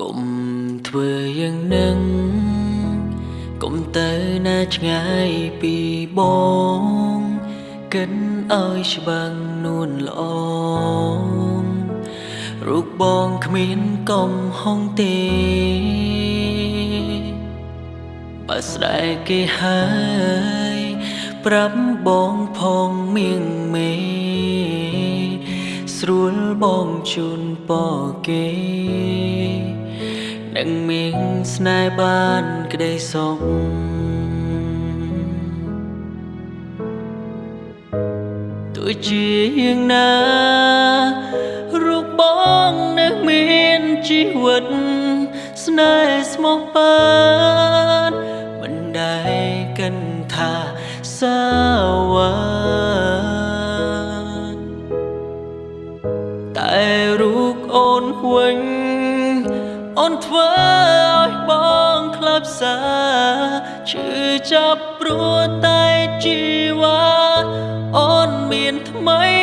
កុំធ្វើយ៉ាងនឹងកុំទៅណាឆ្ងាយពីបងគិនឲ្យច្បាំងនួនល្អរូបបងគ្មានកំហុងទេបើស្ដែកគេហើយប្រាប់បងផងមៀងមេស្រួលបងជូនពរគេ នឹងមានស្នេហ៍បានក្តីសុខទោះជាយ៉ាងណារូបបងនៅមានជីវិត ស្នេហ៍ស្មោះបានមិនដែលកិនថាសាវ៉ាតែរូបអូនវិញ អូនធ្វើឲ្យបងខ្លាប់សាឈឺចាប់ព្រោះតែជីវ៉ាអូនមានថ្មី